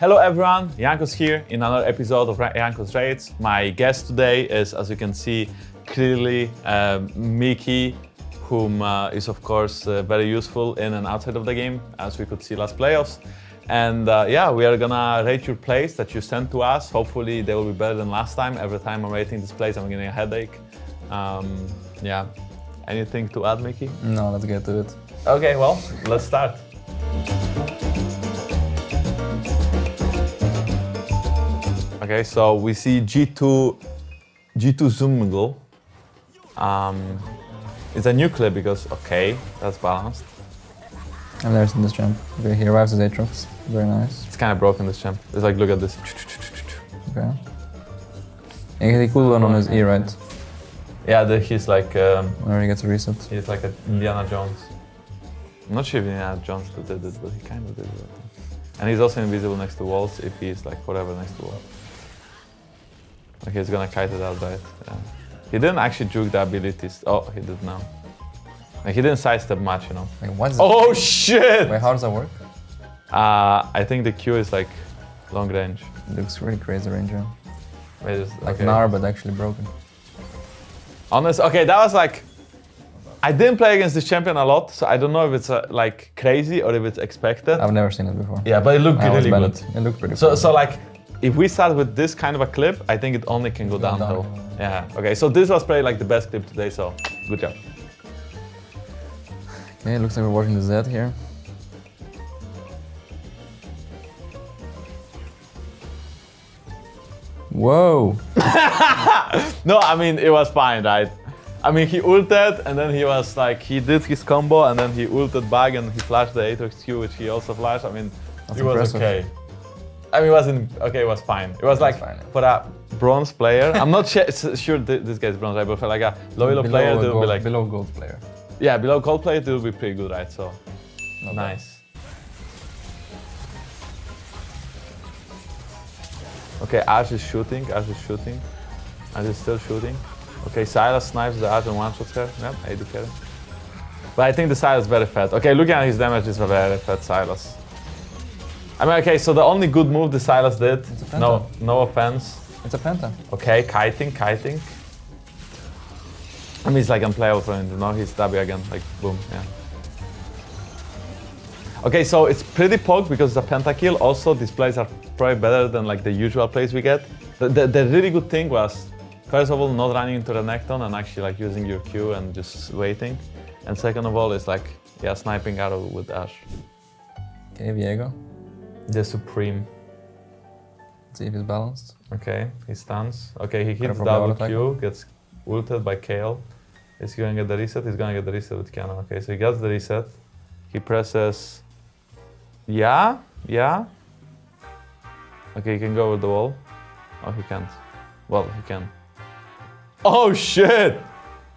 Hello everyone, Jankos here in another episode of Jankos Raids. My guest today is, as you can see, clearly uh, Mickey, whom uh, is of course uh, very useful in and outside of the game, as we could see last playoffs. And uh, yeah, we are gonna rate your plays that you sent to us. Hopefully they will be better than last time. Every time I'm rating these plays, I'm getting a headache. Um, yeah, anything to add, Mickey? No, let's get to it. Okay, well, let's start. Okay, so we see G2, G2 Zumgle. Um, it's a new clip because, okay, that's balanced. I've never seen this jump. Okay, he arrives as Aatrox. Very nice. It's kind of broken, this jump. It's like, look at this. Okay. And he could on his E, right? Yeah, the, he's like, um, Whenever he gets a reset. he's like a Indiana Jones. I'm not sure if Indiana Jones did it, but he kind of did it. And he's also invisible next to walls if he's like forever next to walls. Okay, he's gonna kite it out, right? Yeah. He didn't actually juke the abilities. Oh, he did now. Like, he didn't sidestep much, you know. Like, what's Oh shit! Wait, how does that work? Uh, I think the Q is like long range. It looks really crazy ranger. Wait, it's- Like okay. Gnar, but actually broken. Honest, okay, that was like. I didn't play against this champion a lot, so I don't know if it's uh, like crazy or if it's expected. I've never seen it before. yeah, but it looked I really good. It. it looked pretty So, cool. so like, if we start with this kind of a clip, I think it only can go Go downhill. downhill. Yeah. Okay. So this was probably like the best clip today. So good job. Okay, looks like we're watching the Z here. Whoa! No, I mean it was fine, right? I mean he ulted and then he was like he did his combo and then he ulted back and he flashed the Aatrox Q which he also flashed. I mean That's it was impressive. okay. I mean it wasn't okay. It was fine. It was like fine, yeah. for a bronze player. I'm not sh- sure th- this guy's bronze, right? But for like a low elo Below player, a they gold, be like below gold player. yeah, below gold player, they will be pretty good, right? So Not bad. nice. Okay, Ashe is shooting, Ashe is shooting. Ashe is still shooting. Okay, Sylas snipes the Ashe and one-shots her. Yep, AD carry. But I think the Sylas is very fat. Okay, looking at his damage, is very fat Sylas. I mean, okay, so the only good move the Sylas did, a no, no offense. It's a penta. Okay, kiting, kiting. I mean, it's like unplayable for him, you know, he's W again, like boom, yeah. Okay, so it's pretty poked because it's a pentakill. Also, these plays are probably better than like the usual plays we get. The, the, the really good thing was, first of all, not running into the Necton and actually like using your Q and just waiting. And second of all, is like, yeah, sniping arrow with Ashe. Okay, Viego. The Supreme. See if he's balanced. Okay, he stuns. Okay, he hits double Q, gets ulted by Kayle. Is he gonna get the reset? He's gonna get the reset with Cannon. Okay, so he gets the reset. He presses. Yeah, yeah. Okay, he can go with the wall. Oh, he can't. Well, he can. Oh shit!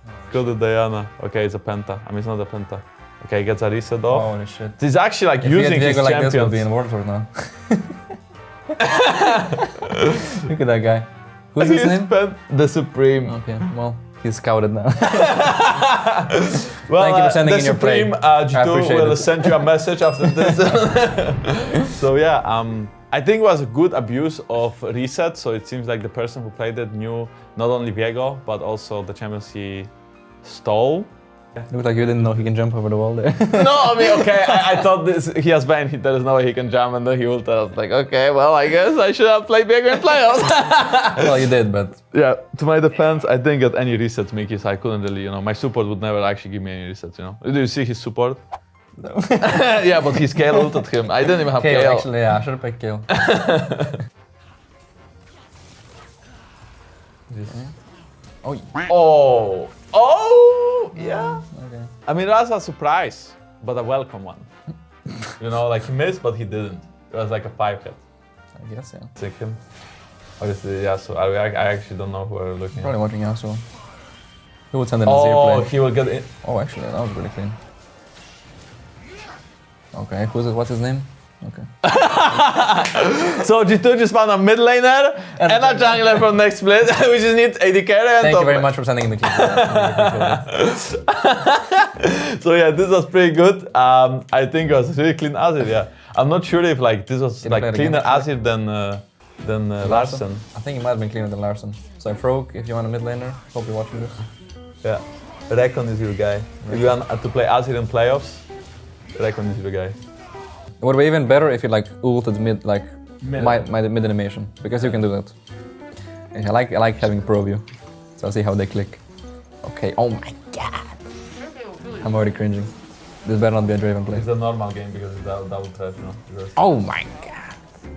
Oh, go to Diana. Okay, it's a penta. I mean, it's not a penta. Okay, he gets a reset off. Holy shit. He's actually like If using his like this, we'll be in World Tour now. Look at that guy. Who's his name? the Supreme. Okay, well, he's scouted now. Well, Thank you for sending uh, the in your play. Supreme uh, I G2 appreciate will it. send you a message after this. so yeah, um, I think it was a good abuse of reset. So it seems like the person who played it knew not only Viego but also the champions he stole. Looks like you didn't know he can jump over the wall there. no, I mean, okay, I, I thought this he has banned. he- There is no way he can jump, and then he ulted. I was like, okay, well, I guess I should have played Viego in playoffs. well, you did, but yeah, to my defense, I didn't get any resets, Mickey, so I couldn't really, you know, my support would never actually give me any resets, you know. Do you see his support? no. yeah, but his Kayle ulted him. I didn't even have Kayle. actually, yeah, I should have picked Kayle. oh, Oh, oh, yeah. okay. I mean, that's a surprise, but a welcome one. you know, like he missed, but he didn't. It was like a five hit. I guess, yeah. Take him. Obviously, yeah. So I, I actually don't know who we're looking Probably at. watching Yasuo. he will send in a oh, zero Oh, he will get in. Oh, actually, that was really clean. Okay, who's it? What's his name? Okay. So G2 just found a mid laner and, And- a jungler from next split. we just need AD carry and Thank you very much for sending in the clip. That's really appreciated. So yeah, this was pretty good. Um, I think it was really clean Azir, yeah. I'm not sure if like this was Did like cleaner? Azir than uh, than uh, Larssen. I think he might have been cleaner than Larssen. So Frog, if you want a mid laner, hope you're watching this. Yeah. Recon is your guy. If you want to play Azir in playoffs, Recon is your guy. It would be even better if you like ulted mid, like Mid. my, my mid animation, because you can do that. Yeah, I like I like having pro view, so I'll see how they click. Okay. Oh my god. I'm already cringing. This better not be a Draven play. It's a normal game because it's double, double threat, you know. Oh my god.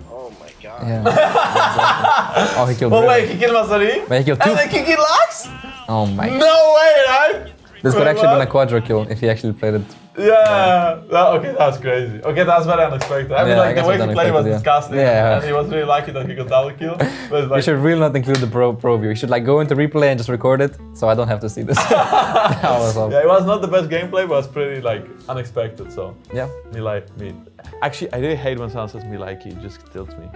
Oh my god. Yeah. exactly. Oh, he killed. Oh Draven. wait, he killed Masari? But he killed two. And then he killed Lux? Oh my. No way, right? This could Wait, actually been a what? quadra kill if he actually played it. Yeah. That- okay, that's crazy. Okay, that's very unexpected. I mean, Yeah, I like guess the way he played was yeah. disgusting. Yeah. And he was really lucky that he got double kill. But You should really not include the pro pro view. You should like go into replay and just record it, so I don't have to see this. that was awesome. yeah, it was not the best gameplay, but it was pretty like unexpected. So Yeah. me like me. Actually, I really hate when someone says me like it just tilts me.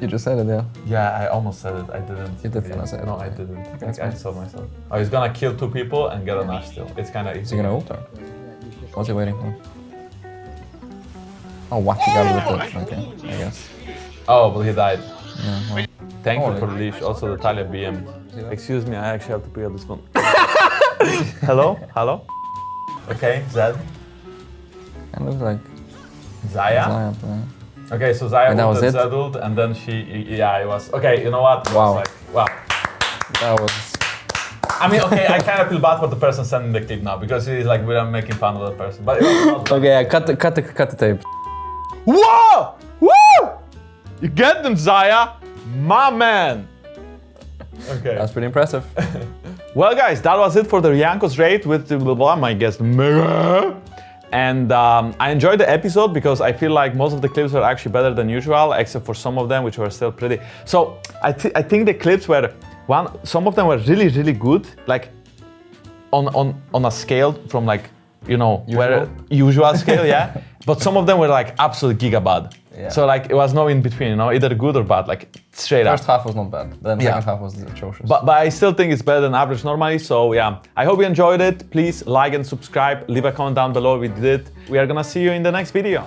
You just said it, yeah. Yeah, I almost said it. I didn't. You did Yeah. say it. No, I didn't. Like, I fine. saw myself. Oh, he's gonna kill two people and get an Ash still. It's kind of easy. he gonna ult or? What's he waiting for? Oh, what? He got it with Okay, I guess. Oh, but he died. Yeah, well, Thank Oh, you for the really? leash. Also, the Taliyah BM. Excuse me, I actually have to pick up this phone. Hello? Hello? Okay, Zed. kind of looks like Xayah. Zion. yeah. Okay, so Xayah And was ulted it? And then she, yeah, it was. Okay, you know what? It was Wow. Like, wow. That was. I mean, okay, I kind of feel bad for the person sending the clip now because he's like, we're making fun of that person. But it was Okay, yeah, cut the cut the cut the tape. Whoa! Woo! You get them, Xayah! My man! Okay. That's pretty impressive. Well, guys, that was it for the Jankos raid with the blah, blah, my guest Mega. And um, I enjoyed the episode because I feel like most of the clips were actually better than usual, except for some of them which were still pretty. So I, thi- I think the clips were one. Some of them were really, really good, like on on on a scale from like you know where usual scale, yeah. But some of them were like absolute gigabad. Yeah. So like it was no in between, you know, either good or bad, like straight up. First half was not bad. Then Yeah. second half was atrocious. But, but I still think it's better than average normally. So yeah, I hope you enjoyed it. Please like and subscribe. Leave a comment down below if you did. We are gonna see you in the next video.